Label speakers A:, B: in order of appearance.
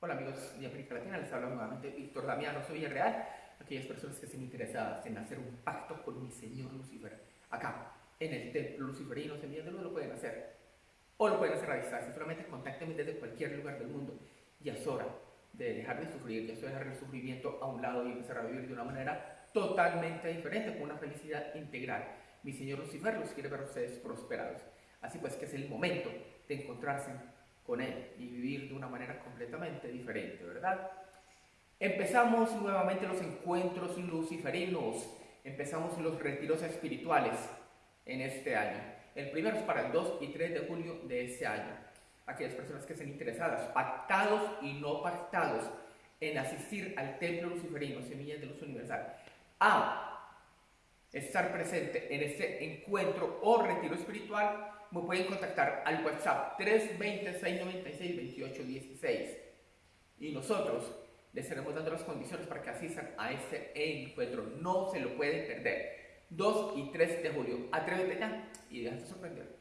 A: Hola amigos de América Latina, les habla nuevamente Víctor Damiano, soy Villarreal. Aquellas personas que estén interesadas en hacer un pacto con mi señor Lucifer, acá, en el templo luciferino, luz, lo pueden hacer. O lo pueden hacer a distancia, solamente contáctenme desde cualquier lugar del mundo. Ya es hora de dejar de sufrir, ya es hora de dejar el sufrimiento a un lado y empezar a vivir de una manera totalmente diferente, con una felicidad integral. Mi señor Lucifer los quiere ver ustedes prosperados. Así pues que es el momento de encontrarse con Él y vivir de una manera completamente diferente, ¿verdad? Empezamos nuevamente los encuentros luciferinos, empezamos los retiros espirituales en este año. El primero es para el 2 y 3 de julio de este año. Aquellas personas que estén interesadas, pactados y no pactados, en asistir al templo luciferino, Semillas de Luz Universal, a estar presente en este encuentro o retiro espiritual, me pueden contactar al WhatsApp 320-696-2816 y nosotros les estaremos dando las condiciones para que asistan a este encuentro. No se lo pueden perder. 2 y 3 de julio. Atrévete ya y déjate sorprender.